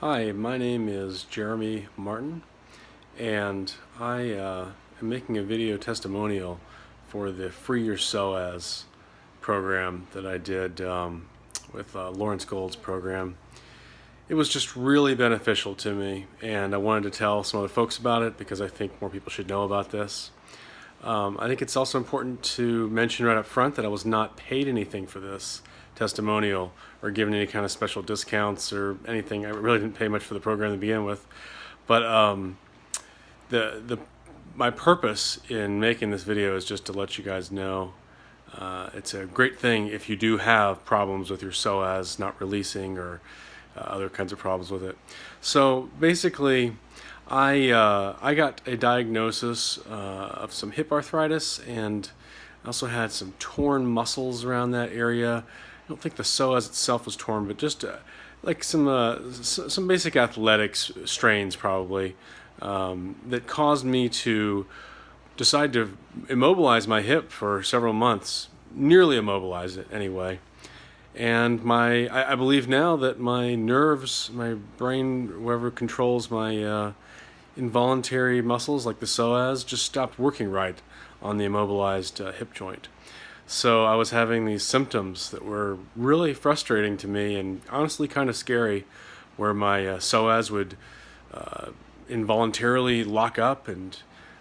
Hi, my name is Jeremy Martin and I uh, am making a video testimonial for the Free Your Psoas program that I did um, with uh, Lawrence Gold's program. It was just really beneficial to me and I wanted to tell some other folks about it because I think more people should know about this. Um, I think it's also important to mention right up front that I was not paid anything for this testimonial or given any kind of special discounts or anything. I really didn't pay much for the program to begin with. But um, the, the, my purpose in making this video is just to let you guys know uh, it's a great thing if you do have problems with your psoas not releasing or uh, other kinds of problems with it. So basically, I, uh, I got a diagnosis uh, of some hip arthritis and I also had some torn muscles around that area I don't think the psoas itself was torn, but just uh, like some uh, some basic athletics strains probably um, that caused me to decide to immobilize my hip for several months, nearly immobilize it anyway. And my, I, I believe now that my nerves, my brain, whoever controls my uh, involuntary muscles like the psoas, just stopped working right on the immobilized uh, hip joint. So I was having these symptoms that were really frustrating to me and honestly kind of scary, where my uh, psoas would uh, involuntarily lock up and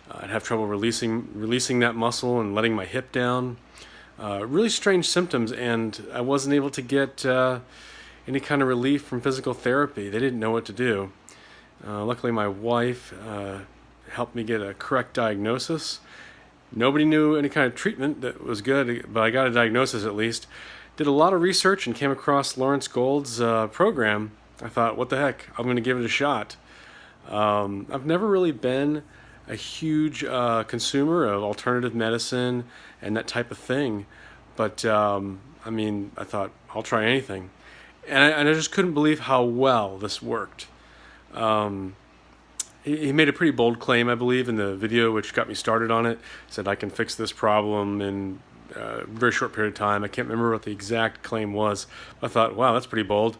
uh, I'd have trouble releasing releasing that muscle and letting my hip down. Uh, really strange symptoms, and I wasn't able to get uh, any kind of relief from physical therapy. They didn't know what to do. Uh, luckily, my wife helped me get a correct diagnosis Nobody knew any kind of treatment that was good, but I got a diagnosis at least. Did a lot of research and came across Lawrence Gold's uh, program. I thought, what the heck, I'm going to give it a shot. Um, I've never really been a huge uh, consumer of alternative medicine and that type of thing, but um, I mean, I thought, I'll try anything. And I, and I just couldn't believe how well this worked. Um, he made a pretty bold claim, I believe, in the video, which got me started on it. Said I can fix this problem in a very short period of time. I can't remember what the exact claim was. I thought, wow, that's pretty bold.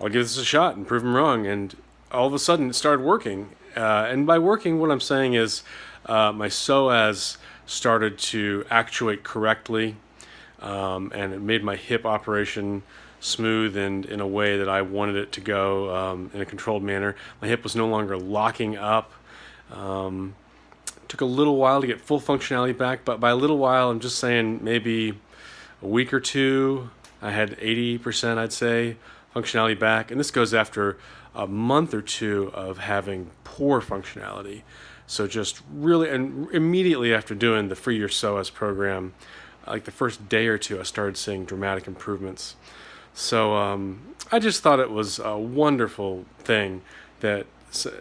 I'll give this a shot and prove him wrong. And all of a sudden, it started working. Uh, and by working, what I'm saying is uh, my psoas started to actuate correctly, um, and it made my hip operation smooth and in a way that I wanted it to go um, in a controlled manner. My hip was no longer locking up. Um, took a little while to get full functionality back, but by a little while, I'm just saying maybe a week or two, I had 80%, I'd say, functionality back. And this goes after a month or two of having poor functionality. So just really, and immediately after doing the Free Your Psoas program, like the first day or two, I started seeing dramatic improvements. So um, I just thought it was a wonderful thing that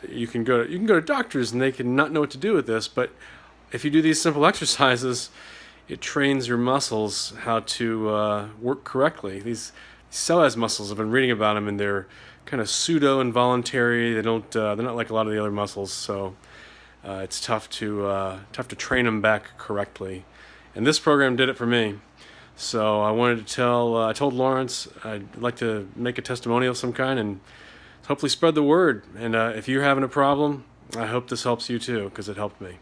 you can go to, you can go to doctors and they can not know what to do with this, but if you do these simple exercises, it trains your muscles how to uh, work correctly. These psoas muscles, I've been reading about them, and they're kind of pseudo involuntary. They don't, uh, they're not like a lot of the other muscles, so uh, it's tough to uh, tough to train them back correctly. And this program did it for me. So I wanted to tell, uh, I told Lawrence I'd like to make a testimonial of some kind and hopefully spread the word. And uh, if you're having a problem, I hope this helps you too, because it helped me.